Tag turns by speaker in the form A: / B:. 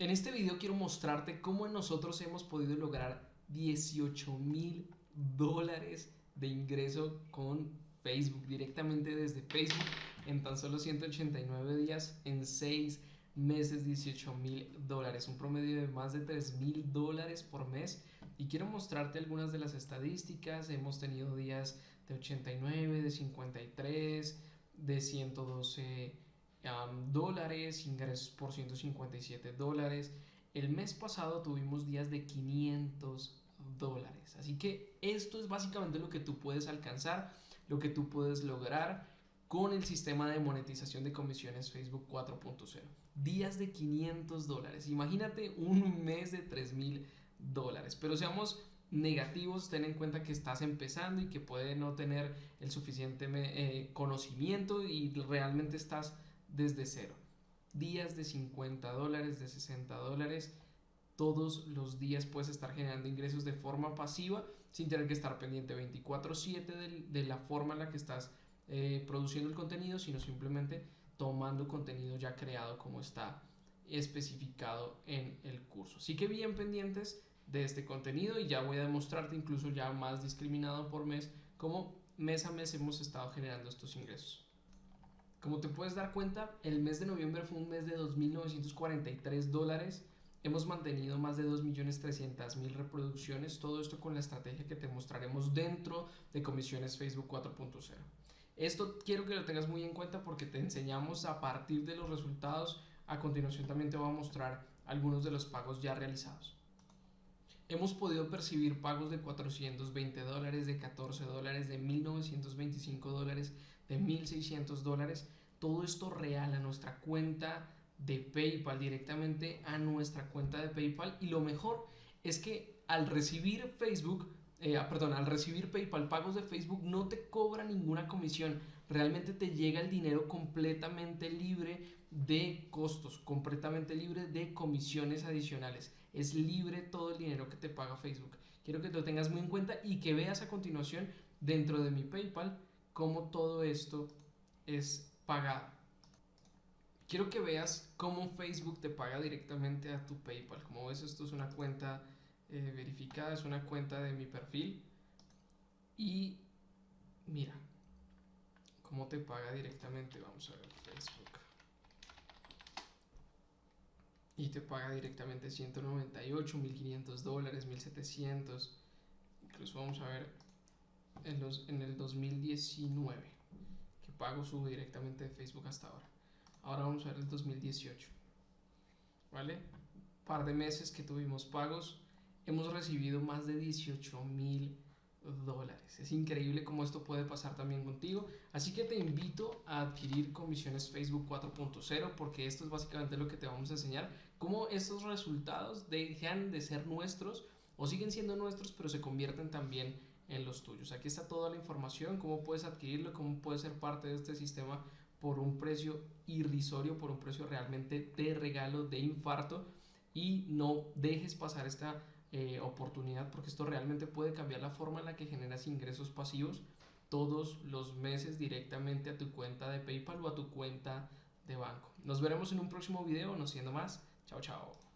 A: En este video quiero mostrarte cómo nosotros hemos podido lograr 18 mil dólares de ingreso con Facebook, directamente desde Facebook, en tan solo 189 días, en 6 meses 18 mil dólares, un promedio de más de 3 mil dólares por mes. Y quiero mostrarte algunas de las estadísticas. Hemos tenido días de 89, de 53, de 112 dólares, ingresos por 157 dólares. El mes pasado tuvimos días de 500 dólares. Así que esto es básicamente lo que tú puedes alcanzar, lo que tú puedes lograr con el sistema de monetización de comisiones Facebook 4.0. Días de 500 dólares. Imagínate un mes de 3000 dólares. Pero seamos negativos, ten en cuenta que estás empezando y que puede no tener el suficiente eh, conocimiento y realmente estás desde cero. Días de 50 dólares, de 60 dólares. Todos los días puedes estar generando ingresos de forma pasiva sin tener que estar pendiente 24/7 de, la forma en la que estás eh, produciendo el contenido, sino simplemente tomando contenido ya creado como está especificado en el curso. Así que bien pendientes de este contenido y ya voy a demostrarte incluso ya más discriminado por mes cómo mes a mes hemos estado generando estos ingresos. Como te puedes dar cuenta, el mes de noviembre fue un mes de 2.943 dólares. Hemos mantenido más de 2.300.000 reproducciones, todo esto con la estrategia que te mostraremos dentro de Comisiones Facebook 4.0. Esto quiero que lo tengas muy en cuenta porque te enseñamos a partir de los resultados. A continuación también te voy a mostrar algunos de los pagos ya realizados. Hemos podido percibir pagos de 420 dólares, de 14 dólares, de 1925 dólares, de 1600 dólares. Todo esto real a nuestra cuenta de PayPal, directamente a nuestra cuenta de PayPal. Y lo mejor es que al recibir Facebook eh, ah, perdón, al recibir PayPal pagos de Facebook no te cobra ninguna comisión, realmente te llega el dinero completamente libre de costos, completamente libre de comisiones adicionales. Es libre todo el dinero que te paga Facebook. Quiero que lo tengas muy en cuenta y que veas a continuación dentro de mi PayPal cómo todo esto es pagado. Quiero que veas cómo Facebook te paga directamente a tu PayPal. Como ves, esto es una cuenta eh, verificada, es una cuenta de mi perfil. Y mira, cómo te paga directamente, vamos a ver Facebook. Y te paga directamente 198, 1500 dólares, 1700. Incluso vamos a ver en, los, en el 2019, que pago subo directamente de Facebook hasta ahora. Ahora vamos a ver el 2018. ¿Vale? Par de meses que tuvimos pagos hemos recibido más de 18 mil dólares. Es increíble cómo esto puede pasar también contigo. Así que te invito a adquirir comisiones Facebook 4.0 porque esto es básicamente lo que te vamos a enseñar. Cómo estos resultados dejan de ser nuestros o siguen siendo nuestros pero se convierten también en los tuyos. Aquí está toda la información, cómo puedes adquirirlo, cómo puedes ser parte de este sistema por un precio irrisorio, por un precio realmente de regalo, de infarto y no dejes pasar esta eh, oportunidad porque esto realmente puede cambiar la forma en la que generas ingresos pasivos todos los meses directamente a tu cuenta de PayPal o a tu cuenta de banco. Nos veremos en un próximo video, no siendo más. Chao, chao.